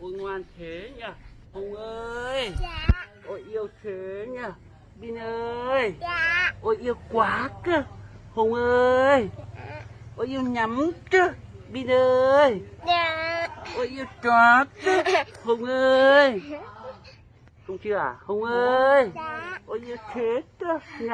ôi ngoan thế nhỉ? Hùng ơi! Dạ. Ôi yêu thế nhỉ? Bin ơi! Dạ. Ôi yêu quá cơ! Hùng ơi! Dạ. Ôi yêu nhắm cơ, bin ơi! Dạ. Ôi yêu chó cơ, hùng ơi! Dạ. Không chưa à hùng ơi! Dạ. Ôi yêu thế cơ nhỉ?